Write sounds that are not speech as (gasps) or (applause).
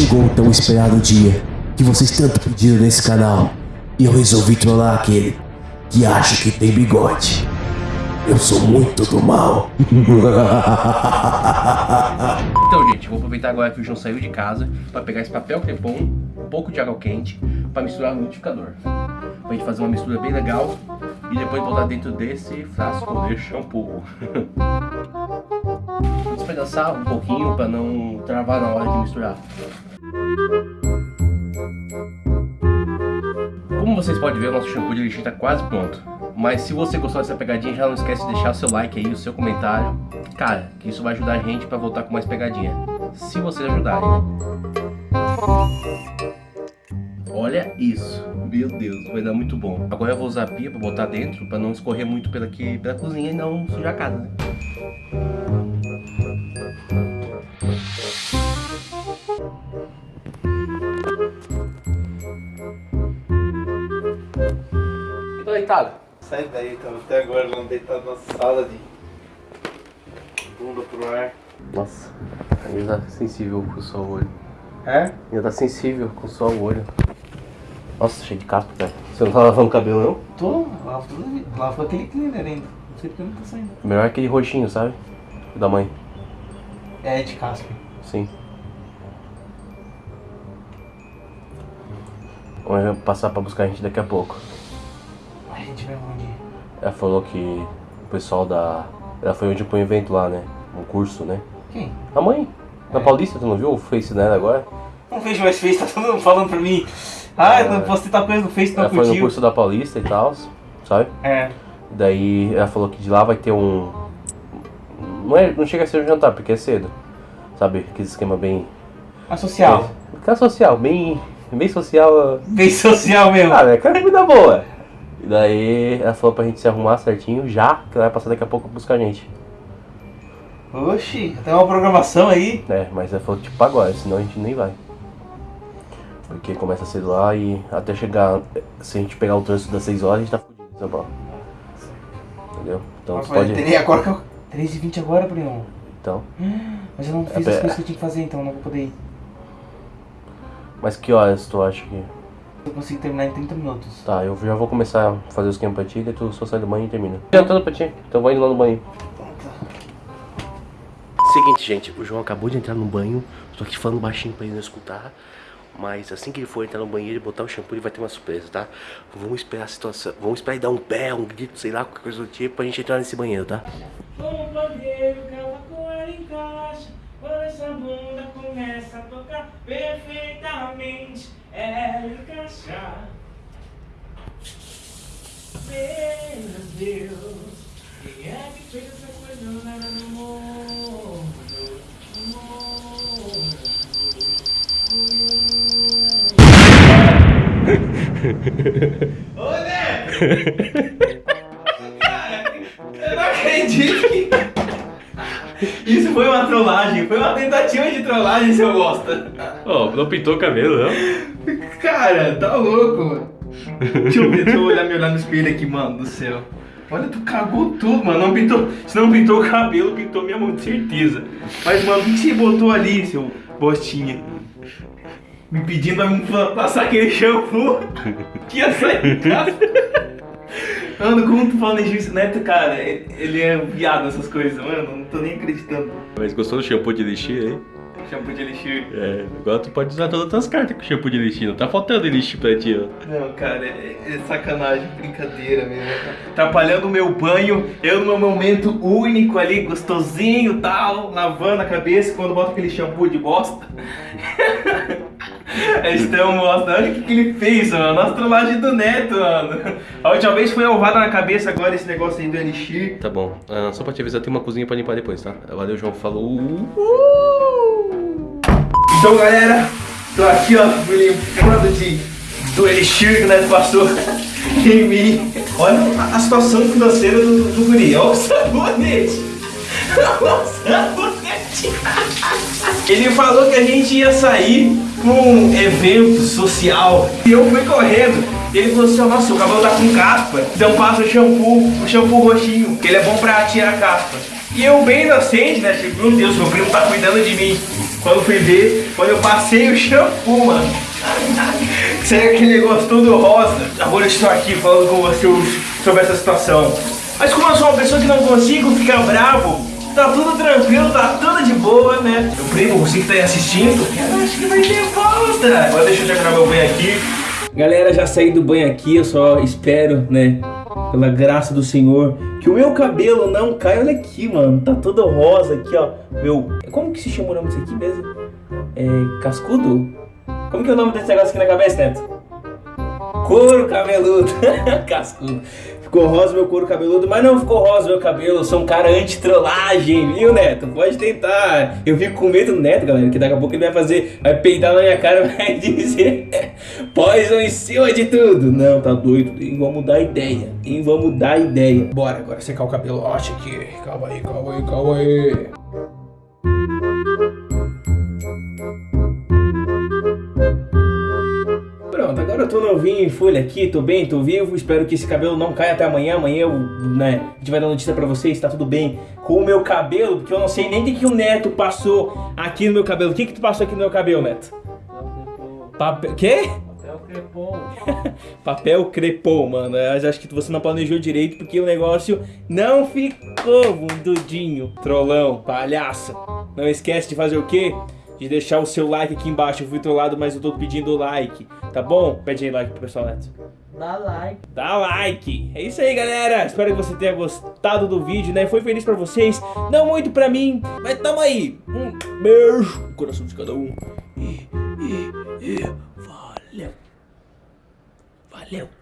Chegou o tão esperado dia que vocês tanto pediram nesse canal e eu resolvi trollar aquele que acha que tem bigode. Eu sou muito do mal. (laughs) Então, gente, vou aproveitar agora que o João saiu de casa para pegar esse papel crepom, um pouco de água quente, para misturar no liquidificador. Pra gente fazer uma mistura bem legal e depois botar dentro desse frasco de shampoo. (laughs) Vou despedaçar um pouquinho para não travar na hora de misturar. Como vocês podem ver, o nosso shampoo de lixo está quase pronto. Mas se você gostou dessa pegadinha, já não esquece de deixar o seu like aí, o seu comentário. Cara, que isso vai ajudar a gente para voltar com mais pegadinha. Se vocês ajudarem? Olha isso. Meu Deus, vai dar muito bom. Agora eu vou usar a pia para botar dentro, para não escorrer muito pela, aqui, pela cozinha e não sujar a casa, né? Tô deitado. Sai daí, tava até agora lá deitado na sala de bunda pro ar. Nossa, ainda tá sensível com o olho. É? Ainda tá sensível com só o olho. Nossa, cheio de caspa, cara. Você não tá lavando o cabelo, não? Tô, lavo tudo, lavo aquele cleaner ainda. Não sei porque não tá saindo. Melhor aquele roxinho, sabe? Da mãe. É de caspa. Sim. Vamos passar pra buscar a gente daqui a pouco. Ela falou que o pessoal da. Ela foi onde põe evento lá, né? Um curso, né? Quem? A mãe. Na É. Paulista, tu não viu o Face dela agora? Não vejo mais Face, tá todo mundo falando pra mim. Ah, eu não posso tentar coisa no Face, não Ela foi no curtiu. curso da Paulista e tal, sabe? É. Daí ela falou que de lá vai ter um. Não, é, não chega a ser um jantar, porque é cedo. Sabe? Aquele esquema bem. A social. Aquela social, bem. Bem social. Bem social mesmo. Ah, é aquela comida boa. E daí ela falou pra gente se arrumar certinho já, que ela vai passar daqui a pouco pra buscar a gente. Oxi, tem uma programação aí. É, mas ela falou tipo agora, senão a gente nem vai. Porque começa cedo lá e até chegar. Se a gente pegar o trânsito das 6 horas, a gente tá fudido em São Paulo. Entendeu? Então Nossa, pode. terei agora que eu... 3h20 agora, Bruno. Então. (gasps) Mas eu não fiz É, as coisas que eu tinha que fazer, então não vou poder ir. Mas que horas tu acha que. Eu consigo terminar em 30 minutos. Tá, eu já vou começar a fazer o esquema pra ti, daí tu só sai do banho e termina. Já tudo pra ti, então vai indo lá no banho. Seguinte, gente, o João acabou de entrar no banho, tô aqui falando baixinho pra ele não escutar. Mas assim que ele for entrar no banheiro e botar o shampoo, ele vai ter uma surpresa, tá? Vamos esperar a situação, vamos esperar ele dar um pé, um grito, sei lá, qualquer coisa do tipo, pra gente entrar nesse banheiro, tá? Perfeitamente Ela encaixa Meu Deus Quem é que fez essa coisa lá no mundo? No (laughs) Ô, Neto! Cara, eu não acredito. Isso foi uma trollagem, foi uma tentativa de trollagem, seu bosta. Ó, não pintou o cabelo, não? Cara, tá louco, mano. Deixa eu deixa eu olhar, me olhar no espelho aqui, mano, do céu. Olha, tu cagou tudo, mano. Não pintou. Se não pintou o cabelo, pintou minha mão, de certeza. Mas, mano, o que você botou ali, seu bostinha? Me pedindo pra me passar aquele shampoo (laughs) que ia sair de casa. Mano, como tu planeja isso, Neto, cara? Ele é viado nessas coisas, mano. Não tô nem acreditando. Mas gostou do shampoo de elixir aí? Shampoo de elixir. É, agora tu pode usar todas as tuas cartas com shampoo de elixir, não tá faltando elixir pra ti, ó. Não, cara, é, é sacanagem, brincadeira mesmo. Atrapalhando o meu banho, eu no meu momento único ali, gostosinho e tal, lavando a cabeça quando boto aquele shampoo de bosta. (laughs) (laughs) Estão mostrando olha o que, que ele fez, mano. Nossa trollagem do Neto, mano. A última vez foi ovada na cabeça, agora esse negócio aí do Elixir. Tá bom, ah, só pra te avisar, tem uma cozinha pra limpar depois, tá? Valeu, João, falou. Então, galera, tô aqui, ó, me limpando de, do Elixir que o Neto passou (laughs) em mim. Olha a, a situação financeira do, do guri. Olha o sabonete. (laughs) Olha o sabonete. Ele falou que a gente ia sair um evento social. E eu fui correndo. Ele falou assim, nossa, o cabelo tá com caspa. Então passa o shampoo, o shampoo roxinho, que ele é bom pra tirar a caspa. E eu bem inocente, né? Tipo, meu Deus, meu primo tá cuidando de mim. Quando fui ver, quando eu passei o shampoo, mano. (laughs) Sério aquele negócio todo rosa. Agora eu estou aqui falando com você sobre essa situação. Mas como eu sou uma pessoa que não consigo ficar bravo, tá tudo tranquilo, tá tudo de boa, né? Meu primo, você que tá aí assistindo, eu acho que vai ter volta. Agora deixa eu terminar meu banho aqui. Galera, já saí do banho aqui, eu só espero, né, pela graça do Senhor, que o meu cabelo não caia. Olha aqui, mano, tá todo rosa aqui, ó. Meu, como que se chama o nome disso aqui mesmo? É, cascudo? Como que é o nome desse negócio aqui na cabeça, Neto? Couro cabeludo. (laughs) Cascudo. Ficou rosa meu couro cabeludo, mas não ficou rosa meu cabelo. Eu sou um cara anti-trollagem, viu, Neto? Pode tentar. Eu fico com medo do Neto, galera, que daqui a pouco ele vai fazer, vai peidar na minha cara e (laughs) vai dizer Poison em cima de tudo. Não, tá doido. Nem vamos dar ideia. Nem vamos dar ideia. Bora agora secar o cabelo. Acha aqui. Calma aí, calma aí, calma aí. Eu tô novinho em folha aqui, tô bem, tô vivo, espero que esse cabelo não caia até amanhã, amanhã eu, né, a gente vai dar notícia pra vocês, tá tudo bem com o meu cabelo, porque eu não sei nem o que o Neto passou aqui no meu cabelo. O que que tu passou aqui no meu cabelo, Neto? Papel... Quê? Papel crepom. (laughs) Papel crepom, mano. Eu acho que você não planejou direito porque o negócio não ficou bundudinho. Trollão, palhaço. Não esquece de fazer o quê? De deixar o seu like aqui embaixo. Eu fui trollado, mas eu tô pedindo like. Tá bom? Pede aí like pro pessoal, Neto. Dá like. Dá like. É isso aí, galera. Espero que você tenha gostado do vídeo, né? Foi feliz pra vocês. Não muito pra mim, mas tamo aí. Um beijo no coração de cada um. E, e, e valeu. Valeu.